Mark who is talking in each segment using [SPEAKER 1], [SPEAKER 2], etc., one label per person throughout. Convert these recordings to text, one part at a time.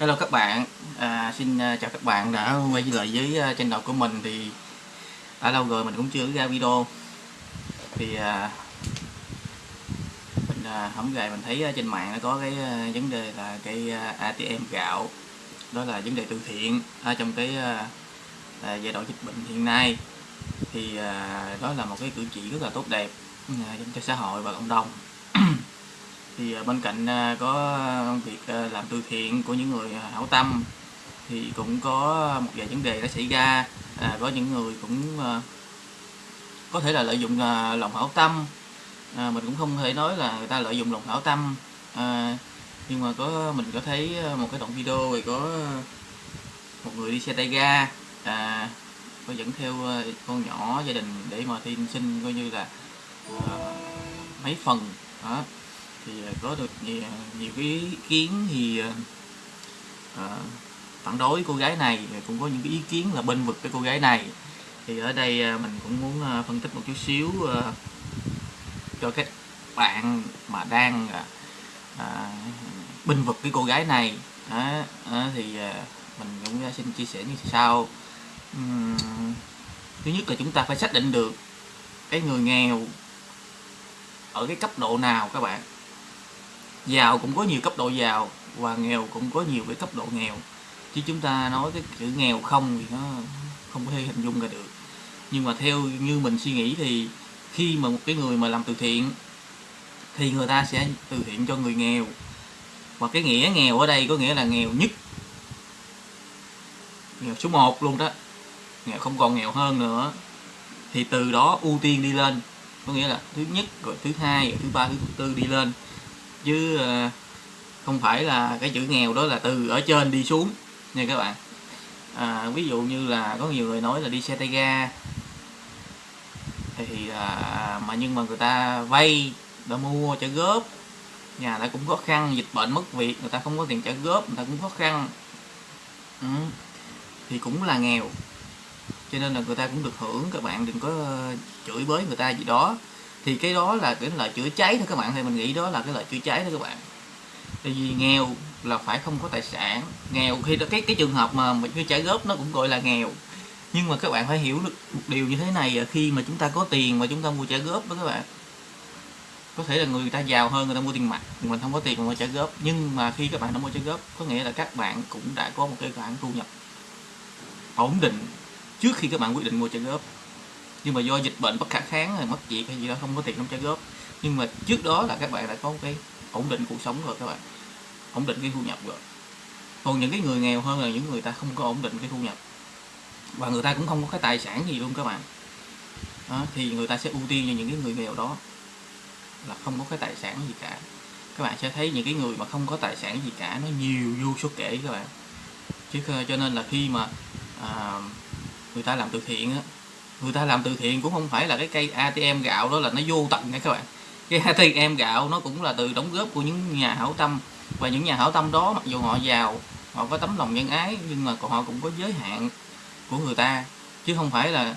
[SPEAKER 1] Hello các bạn, à, xin à, chào các bạn đã quay trở lại với kênh channel của mình thì đã lâu rồi mình cũng chưa ra video. Thì à, mình à, hổng gài mình thấy à, trên mạng nó có cái vấn đề là cái ATM gạo. Đó là vấn đề từ thiện ở trong cái à, giai đoạn dịch bệnh hiện nay. Thì à, đó là một cái cử chỉ rất là tốt đẹp à, cho xã hội và cộng đồng. thì à, bên cạnh à, có việc à, làm từ thiện của những người hảo tâm thì cũng có một vài vấn đề đã xảy ra. À, có những người cũng à, có thể là lợi dụng à, lòng hảo tâm. À, mình cũng không thể nói là người ta lợi dụng lòng hảo tâm. À, nhưng mà có mình có thấy một cái đoạn video thì có một người đi xe tay ga à, có dẫn theo con nhỏ gia đình để mà thi sinh coi như là à, mấy phần đó thì à, có được nhiều, nhiều cái ý kiến thì à, à phản đối cô gái này cũng có những cái ý kiến là bên vực cái cô gái này. Thì ở đây mình cũng muốn phân tích một chút xíu cho các bạn mà đang à, binh vực cái cô gái này. À, à, thì mình cũng xin chia sẻ như sau. Uhm, thứ nhất là chúng ta phải xác định được cái người nghèo ở cái cấp độ nào các bạn giàu cũng có nhiều cấp độ giàu và nghèo cũng có nhiều cái cấp độ nghèo. Chứ chúng ta nói cái chữ nghèo không thì nó không có thể hình dung ra được. Nhưng mà theo như mình suy nghĩ thì khi mà một cái người mà làm từ thiện thì người ta sẽ từ thiện cho người nghèo. Và cái nghĩa nghèo ở đây có nghĩa là nghèo nhất. Nghèo số 1 luôn đó. Nghèo không còn nghèo hơn nữa. Thì từ đó ưu tiên đi lên. Có nghĩa là thứ nhất, rồi thứ hai, rồi thứ ba, thứ tư đi lên chứ ờ, không phải là cái chữ nghèo đó là từ ở trên đi xuống nha các bạn. À, ví dụ như là có nhiều người nói là đi xe tay ga thì à, mà nhưng mà người ta vay đã mua trả góp nhà ta cũng khó khăn dịch bệnh mất việc người ta không có tiền trả góp người ta cũng khó khăn. Ừ. thì cũng là nghèo. Cho nên là người ta cũng được hưởng các bạn đừng có chửi bới người ta gì đó thì cái đó là cái lời chữa cháy thôi các bạn, thì mình nghĩ đó là cái lời chữa cháy thôi các bạn. Tại vì nghèo là phải không có tài sản. Nghèo khi cái cái trường hợp mà mình trả góp nó cũng gọi là nghèo. Nhưng mà các bạn phải hiểu được một điều như thế này khi mà chúng ta có tiền mà chúng ta mua trả góp đó các bạn, có thể là người ta giàu hơn, người ta mua tiền mặt mình không có tiền mà mua trả góp. Nhưng mà khi các bạn đã mua trả góp, có nghĩa là các bạn cũng đã có một cái khoản thu nhập ổn định trước khi các bạn quyết định mua trả góp nhưng mà do dịch bệnh bất khả kháng hay mất việc hay gì đó không có tiền không trả góp. Nhưng mà trước đó là các bạn đã có cái ổn định cuộc sống rồi các bạn. Ổn định cái thu nhập rồi. Còn những cái người nghèo hơn là những người ta không có ổn định cái thu nhập. Và người ta cũng không có cái tài sản gì luôn các bạn. Đó, thì người ta sẽ ưu tiên cho những cái người nghèo đó là không có cái tài sản gì cả. Các bạn sẽ thấy những cái người mà không có tài sản gì cả nó nhiều vô số kể các bạn. Chứ ờ, cho nên là khi mà à, người ta làm từ thiện á người ta làm từ thiện cũng không phải là cái cây ATM gạo đó là nó vô tận nha các bạn. Cái ATM gạo nó cũng là từ đóng góp của những nhà hảo tâm. Và những nhà hảo tâm đó mặc dù họ giàu họ có tấm lòng nhân ái nhưng mà họ cũng có giới hạn của người ta. Chứ không phải là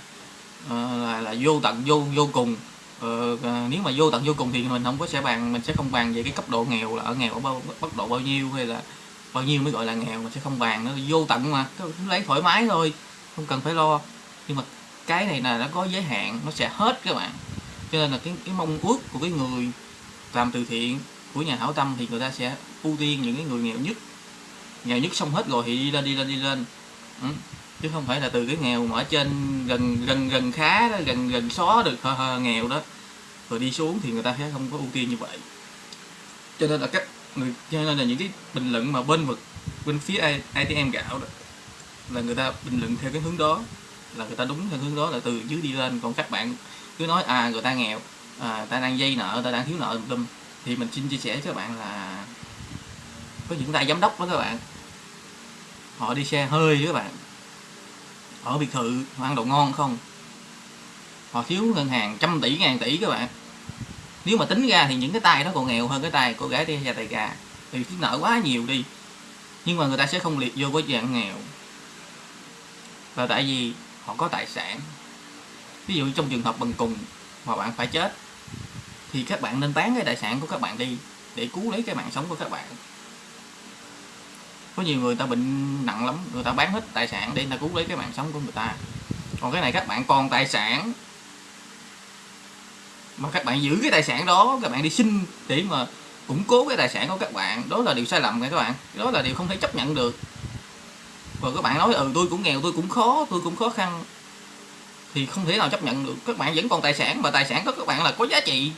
[SPEAKER 1] ờ, là, là vô tận vô vô cùng. Ờ, ờ, nếu mà vô tận vô cùng thì mình không có sẽ bàn mình sẽ không bàn về cái cấp độ nghèo là ở nghèo ở bao mức độ bao nhiêu hay là bao nhiêu mới gọi là nghèo mình sẽ không bàn. Nó vô tận mà lấy thoải mái thôi không cần phải lo. Nhưng mà cái này là nó có giới hạn nó sẽ hết các bạn. Cho nên là cái cái mong ước của cái người làm từ thiện của nhà hảo tâm thì người ta sẽ ưu tiên những cái người nghèo nhất. Nghèo nhất xong hết rồi thì đi lên đi lên đi lên. Ừ. chứ không phải là từ cái nghèo mà ở trên gần gần gần khá đó, gần gần xó được hờ, hờ, nghèo đó. Rồi đi xuống thì người ta sẽ không có ưu tiên như vậy. Cho nên là các người cho nên là những cái bình luận mà bên vực bên phía ATM gạo đó là người ta bình luận theo cái hướng đó là người ta đúng theo hướng đó là từ dưới đi lên. Còn các bạn cứ nói à người ta nghèo à, ta đang dây nợ người ta đang thiếu nợ tùm thì mình xin chia sẻ với các bạn là có những tay giám đốc đó các bạn. Họ đi xe hơi với các bạn. Ở biệt thự họ ăn đồ ngon không? Họ thiếu ngân hàng trăm tỷ ngàn tỷ các bạn. Nếu mà tính ra thì những cái tay đó còn nghèo hơn cái tay cô gái đi ra tay gà. Thì thiếu nợ quá nhiều đi. Nhưng mà người ta sẽ không liệt vô cái dạng nghèo. Là tại vì họ có tài sản. Ví dụ trong trường hợp bằng cùng mà bạn phải chết, thì các bạn nên bán cái tài sản của các bạn đi để cứu lấy cái mạng sống của các bạn. Có nhiều người ta bệnh nặng lắm, người ta bán hết tài sản để người ta cứu lấy cái mạng sống của người ta. Còn cái này các bạn còn tài sản, mà các bạn giữ cái tài sản đó, các bạn đi xin để mà củng cố cái tài sản của các bạn. Đó là điều sai lầm nha các bạn. Đó là điều không thể chấp nhận được và các bạn nói ừ tôi cũng nghèo, tôi cũng khó, tôi cũng khó khăn. Thì không thể nào chấp nhận được, các bạn vẫn còn tài sản, và tài sản đó các bạn là có giá trị.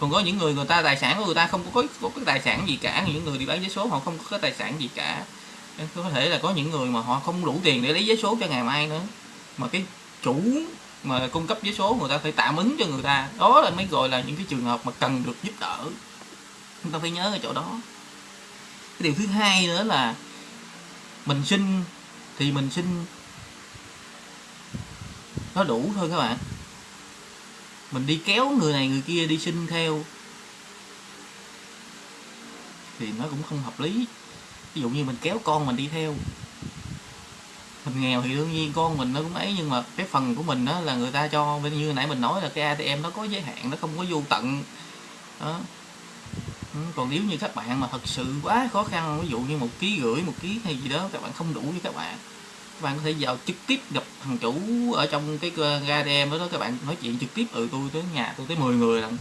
[SPEAKER 1] Còn có những người người ta, tài sản của người ta không có có cái tài sản gì cả, những người đi bán giấy số họ không có tài sản gì cả. Có thể là có những người mà họ không đủ tiền để lấy giấy số cho ngày mai nữa. Mà cái chủ mà cung cấp giấy số người ta phải tạm ứng cho người ta. Đó là mới gọi là những cái trường hợp mà cần được giúp đỡ. Chúng ta phải nhớ ở chỗ đó. Cái điều thứ hai nữa là mình xin, thì mình xin nó đủ thôi các bạn. Mình đi kéo người này người kia đi xin theo. Thì nó cũng không hợp lý. Ví dụ như mình kéo con mình đi theo. Mình nghèo thì đương nhiên con mình nó cũng ấy, nhưng mà cái phần của mình đó là người ta cho, như nãy mình nói là cái ATM nó có giới hạn, nó không có vô tận. Đó. Ừ, còn nếu như các bạn mà thật sự quá khó khăn ví dụ như một ký gửi một ký hay gì đó các bạn không đủ với các bạn các bạn có thể vào trực tiếp gặp thằng chủ ở trong cái ATM đó, đó các bạn nói chuyện trực tiếp ừ tôi tới nhà tôi tới 10 người lần.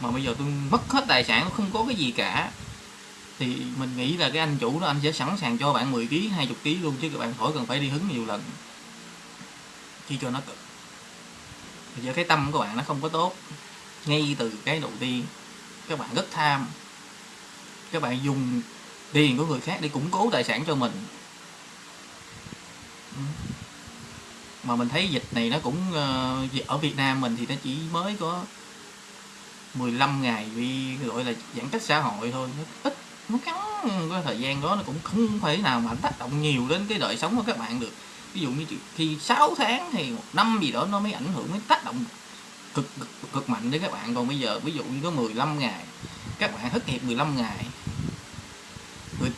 [SPEAKER 1] Mà bây giờ tôi mất hết tài sản không có cái gì cả. Thì mình nghĩ là cái anh chủ đó anh sẽ sẵn sàng cho bạn 10 kg 20 kg luôn chứ các bạn khỏi cần phải đi hứng nhiều lần. Chi cho nó cực bây giờ cái tâm của bạn nó không có tốt ngay từ cái đầu tiên các bạn rất tham các bạn dùng tiền của người khác để củng cố tài sản cho mình. Ừ. Mà mình thấy dịch này nó cũng ờ, ở Việt Nam mình thì nó chỉ mới có 15 ngày vì gọi là giãn cách xã hội thôi. Nó ít nó ngắn cái thời gian đó nó cũng không thể nào mà tác động nhiều đến cái đời sống của các bạn được. Ví dụ như khi 6 tháng thì một năm gì đó nó mới ảnh hưởng mới tác động cực, cực cực mạnh đến các bạn. Còn bây giờ ví dụ như có 15 ngày các bạn thất nghiệp 15 ngày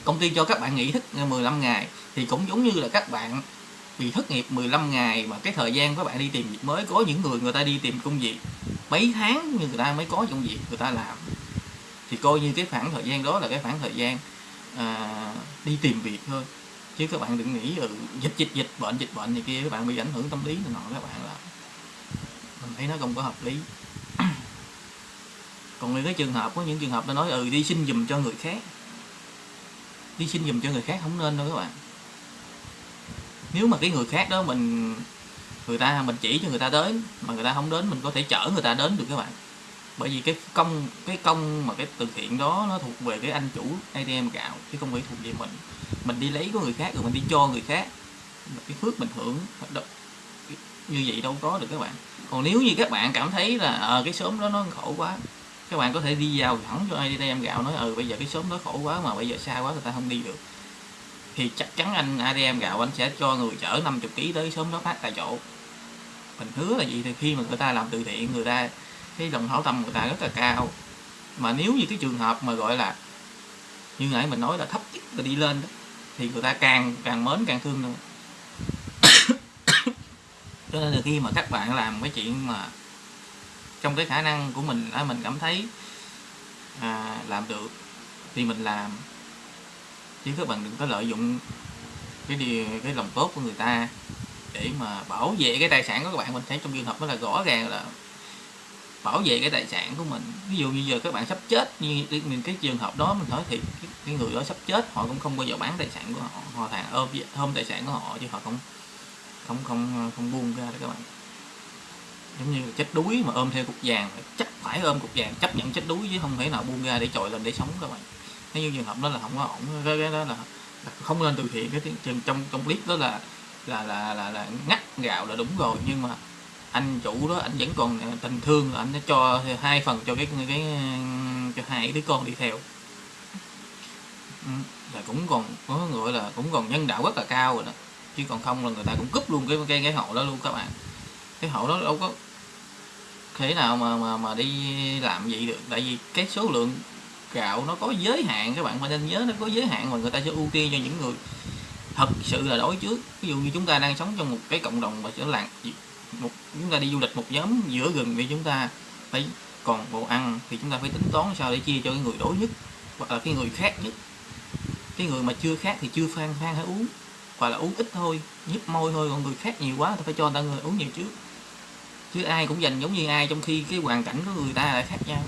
[SPEAKER 1] công ty cho các bạn nghỉ thức 15 ngày thì cũng giống như là các bạn bị thất nghiệp 15 ngày mà cái thời gian các bạn đi tìm việc mới có những người người ta đi tìm công việc mấy tháng như người ta mới có công việc người ta làm. Thì coi như cái khoảng thời gian đó là cái khoảng thời gian à, đi tìm việc thôi. Chứ các bạn đừng nghĩ ừ, dịch dịch dịch bệnh dịch bệnh thì kia các bạn bị ảnh hưởng tâm lý này nọ các bạn là mình thấy nó không có hợp lý. Còn những cái trường hợp có những trường hợp nó nói ừ đi xin dùm cho người khác đi xin dùm cho người khác không nên đâu các bạn. Nếu mà cái người khác đó mình người ta mình chỉ cho người ta đến mà người ta không đến mình có thể chở người ta đến được các bạn. Bởi vì cái công cái công mà cái từ thiện đó nó thuộc về cái anh chủ ATM gạo chứ không phải thuộc về mình. Mình đi lấy của người khác rồi mình đi cho người khác. Cái phước mình hưởng như vậy đâu có được các bạn. Còn nếu như các bạn cảm thấy là à, cái sớm đó nó khổ quá các bạn có thể đi vào thẳng cho ATM gạo, nói ừ bây giờ cái sớm đó khổ quá mà bây giờ xa quá, người ta không đi được. Thì chắc chắn anh ADM gạo, anh sẽ cho người chở 50 kg tới sớm đó phát tại chỗ. Mình hứa là gì thì khi mà người ta làm từ thiện, người ta, cái lòng hảo tâm người ta rất là cao. Mà nếu như cái trường hợp mà gọi là, như nãy mình nói là thấp nhất là đi lên đó, thì người ta càng càng mến, càng thương nữa. Cho nên là khi mà các bạn làm cái chuyện mà trong cái khả năng của mình là mình cảm thấy à, làm được thì mình làm. Chứ các bạn đừng có lợi dụng cái điều cái lòng tốt của người ta để mà bảo vệ cái tài sản của các bạn. Mình thấy trong trường hợp đó là rõ ràng là bảo vệ cái tài sản của mình. Ví dụ như giờ các bạn sắp chết như mình cái trường hợp đó mình nói thì cái, cái người đó sắp chết họ cũng không bao giờ bán tài sản của họ họ thà ôm ôm tài sản của họ chứ họ không không không không buông ra đó các bạn giống như chết đuối mà ôm theo cục vàng chắc phải ôm cục vàng chấp nhận chết đuối chứ không thể nào buông ra để trội lên để sống các bạn. Nếu như trường hợp đó là không có ổn cái, cái đó là, là không nên từ thiện. Cái trường trong trong clip đó là là là là, là ngắt gạo là đúng rồi nhưng mà anh chủ đó anh vẫn còn à, tình thương anh đã cho hai phần cho cái cái cho hai đứa con đi theo. Ừ, là cũng còn có gọi là cũng còn nhân đạo rất là cao rồi đó chứ còn không là người ta cũng cúp luôn cái cái cái hộ đó luôn các bạn cái hộ đó đâu có thế nào mà mà mà đi làm gì được. Tại vì cái số lượng gạo nó có giới hạn, các bạn phải nên nhớ nó có giới hạn mà người ta sẽ ưu tiên cho những người thật sự là đối trước. Ví dụ như chúng ta đang sống trong một cái cộng đồng và sẽ làng một, chúng ta đi du lịch một nhóm giữa gần thì chúng ta phải còn bộ ăn, thì chúng ta phải tính toán sao để chia cho cái người đối nhất hoặc là cái người khác nhất. Cái người mà chưa khác thì chưa phan phan hay uống, hoặc là uống ít thôi, nhấp môi thôi. Còn người khác nhiều quá thì phải cho người ta người uống nhiều trước chứ ai cũng dành giống như ai trong khi cái hoàn cảnh của người ta lại khác nhau.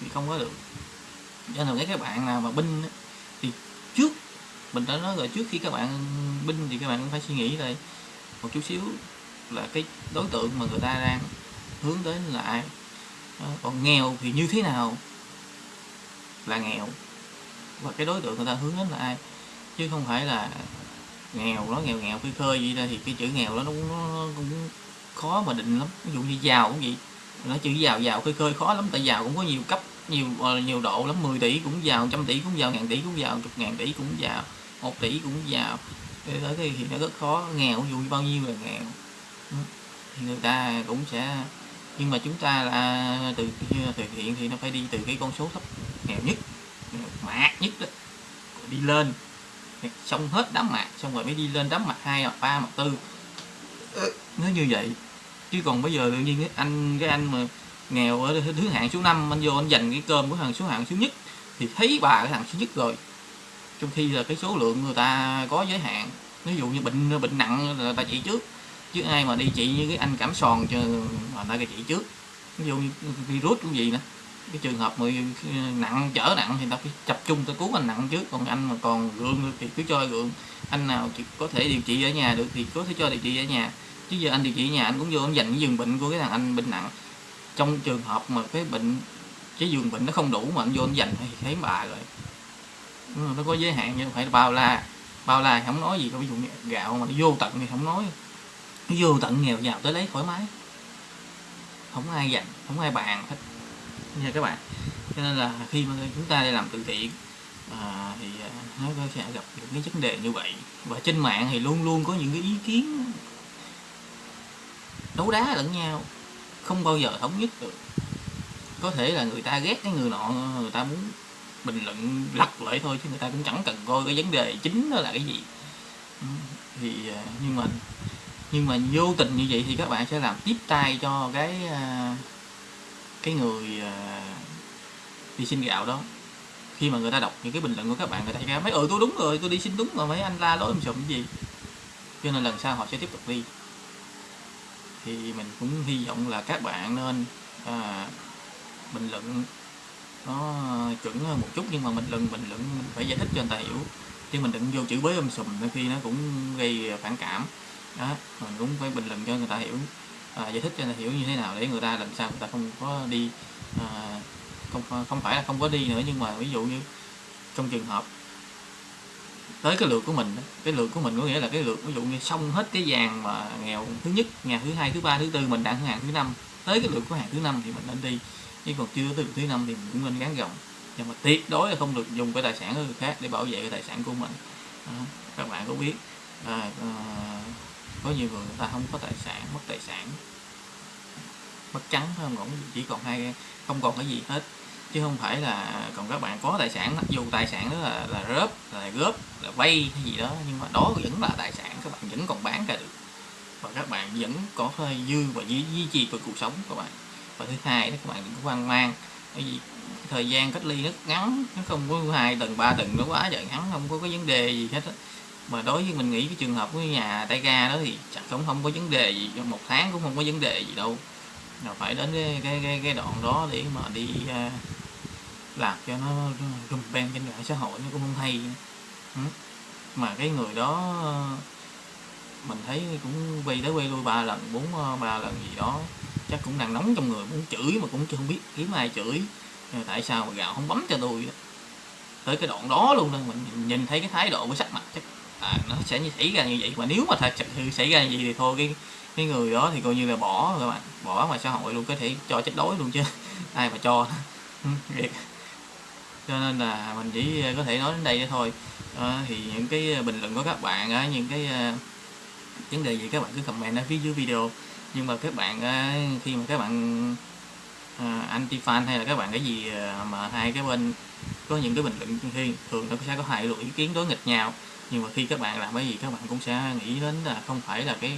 [SPEAKER 1] Thì không có được. Cho nên các bạn nào mà binh thì trước mình đã nói rồi trước khi các bạn binh thì các bạn cũng phải suy nghĩ lại một chút xíu là cái đối tượng mà người ta đang hướng đến là ai. Ờ, còn nghèo thì như thế nào là nghèo? Và cái đối tượng người ta hướng đến là ai? Chứ không phải là nghèo nó nghèo nghèo khơi khơi vậy ra thì cái chữ nghèo đó nó cũng, nó cũng khó mà định lắm. Ví dụ như giàu cũng vậy. Nó chữ giàu giàu khơi khơi khó lắm tại giàu cũng có nhiều cấp nhiều ờ, nhiều độ lắm. 10 tỷ cũng giàu trăm tỷ cũng giàu ngàn tỷ cũng giàu chục ngàn tỷ cũng giàu một tỷ cũng giàu. Tới thì, thì nó rất khó. Nghèo ví dụ bao nhiêu là nghèo. Ừ. Thì người ta cũng sẽ nhưng mà chúng ta là từ ờ, thực hiện thì nó phải đi từ cái con số thấp. Nghèo nhất ờ, mạt nhất đó. Đi lên. Xong hết đám mạc xong rồi mới đi lên đám mạc hai mặt ba mặt tư. Nó như vậy chứ còn bây giờ tự nhiên cái anh cái anh mà nghèo ở thứ hạng số 5 anh vô anh dành cái cơm của thằng số hạng số nhất thì thấy bà cái thằng số nhất rồi. Trong khi là cái số lượng người ta có giới hạn. Ví dụ như bệnh bệnh nặng là ta trị trước. Chứ ai mà đi trị như cái anh cảm sòn cho mà ta trị trước. Ví dụ như virus cũng gì nữa. Cái trường hợp mà nặng, chở nặng thì ta phải tập trung ta cứu anh nặng trước. Còn anh mà còn gượng thì cứ cho gượng. Anh nào chỉ có thể điều trị ở nhà được thì có thể cho điều trị ở nhà chứ giờ anh điều trị nhà anh cũng vô anh dành cái giường bệnh của cái thằng anh bệnh nặng. Trong trường hợp mà cái bệnh cái giường bệnh nó không đủ mà anh vô anh dành thì thấy bà rồi. Nó có giới hạn nhưng phải bao la bao la không nói gì đâu. Ví dụ như gạo mà nó vô tận thì không nói. Nó vô tận nghèo giàu tới lấy thoải mái. Không ai dành không ai bàn hết. Nha các bạn? Cho nên là khi mà chúng ta đi làm từ thiện à, thì à, nó sẽ gặp những cái vấn đề như vậy. Và trên mạng thì luôn luôn có những cái ý kiến đấu đá lẫn nhau không bao giờ thống nhất được. Có thể là người ta ghét cái người nọ người ta muốn bình luận lật lại thôi chứ người ta cũng chẳng cần coi cái vấn đề chính đó là cái gì. Thì à, nhưng mà nhưng mà vô tình như vậy thì các bạn sẽ làm tiếp tay cho cái à, cái người à, đi xin gạo đó. Khi mà người ta đọc những cái bình luận của các bạn người ta sẽ mấy ừ tôi đúng rồi tôi đi xin đúng rồi, mấy anh la lối làm sụm gì. Cho nên lần sau họ sẽ tiếp tục đi thì mình cũng hy vọng là các bạn nên à, bình luận nó chuẩn hơn một chút nhưng mà mình luận bình luận mình phải giải thích cho người ta hiểu. Chứ mình đừng vô chữ bới âm sùm đôi khi nó cũng gây phản cảm. Đó mình cũng phải bình luận cho người ta hiểu à, giải thích cho người ta hiểu như thế nào để người ta làm sao người ta không có đi à, không không phải là không có đi nữa nhưng mà ví dụ như trong trường hợp tới cái lượt của mình cái lượt của mình có nghĩa là cái lượt ví dụ như xong hết cái dàn mà nghèo thứ nhất nhà thứ hai thứ ba thứ tư mình đang hàng thứ năm. Tới cái lượt của hàng thứ năm thì mình nên đi. Nhưng còn chưa tới lượt thứ năm thì mình cũng nên gắn gồng nhưng mà tuyệt đối là không được dùng cái tài sản của người khác để bảo vệ cái tài sản của mình. À, các bạn có biết. À, à, có nhiều người người ta không có tài sản mất tài sản. Mất trắng không? Chỉ còn hai không còn cái gì hết chứ không phải là còn các bạn có tài sản mặc dù tài sản đó là là rớp là góp là vay hay gì đó nhưng mà đó vẫn là tài sản các bạn vẫn còn bán ra được. Và các bạn vẫn có hơi dư và duy, duy trì được cuộc sống của các bạn. Và thứ hai đó các bạn đừng có hoang mang. Bởi vì thời gian cách ly nó ngắn nó không có hai tuần ba tuần nó quá trời ngắn không có cái vấn đề gì hết á. Mà đối với mình nghĩ cái trường hợp của nhà tay ga đó thì chắc cũng không có vấn đề gì một tháng cũng không có vấn đề gì đâu. Là phải đến cái cái cái, cái đoạn đó để mà đi uh, làm cho nó rung beng trên mạng xã hội nó cũng không hay. Ừ. Mà cái người đó mình thấy cũng quay tới quay lui ba lần bốn ờ, ba lần gì đó. Chắc cũng đang nóng trong người muốn chửi mà cũng chưa không biết kiếm ai chửi. Tại sao mà gạo không bấm cho tôi đó. tới cái đoạn đó luôn đó mình nhìn thấy cái thái độ của sắc mặt chắc à, nó sẽ như xảy ra như vậy. Mà nếu mà thật sự xảy ra như vậy thì thôi cái cái người đó thì coi như là bỏ các bạn. Bỏ ngoài xã hội luôn có thể cho chết đói luôn chứ. Ai mà cho. Ừ, cho nên là mình chỉ ờ, có thể nói đến đây thôi. À, thì những cái ờ, bình luận của các bạn những cái vấn đề gì các bạn cứ comment ở phía dưới video. Nhưng mà các bạn khi mà các bạn anti fan hay là các bạn cái gì mà hai cái bên có những cái bình luận khi thường nó sẽ có hai loại ý kiến đối nghịch nhau. Nhưng mà khi các bạn làm cái gì các bạn cũng sẽ nghĩ đến là không phải là cái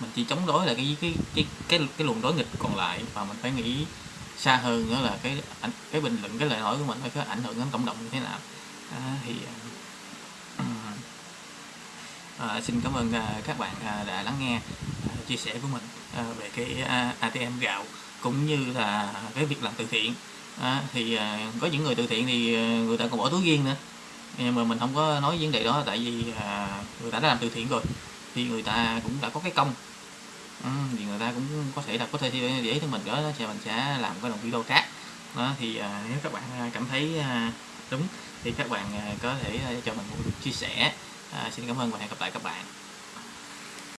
[SPEAKER 1] mình chỉ chống đối là cái cái cái cái cái luồng đối nghịch còn lại. Và mình phải nghĩ xa hơn nữa là cái cái bình luận cái lời nói của mình phải có ảnh hưởng đến cộng đồng như thế nào. À, thì à, à, xin cảm ơn à, các bạn à, đã lắng nghe à, chia sẻ của mình à, về cái à, ATM gạo cũng như là cái việc làm từ thiện. À, thì à, có những người từ thiện thì à, người ta còn bỏ túi riêng nữa. Nhưng mà mình không có nói vấn đề đó tại vì à, người ta đã làm từ thiện rồi thì người ta cũng đã có cái công ừ, thì người ta cũng có thể là có thể để ý cho mình đó thì mình sẽ làm cái đồng video khác. Đó thì à, nếu các bạn à, cảm thấy à, đúng thì các bạn à, có thể à, cho mình một chia sẻ. À, xin cảm ơn và hẹn gặp lại các bạn.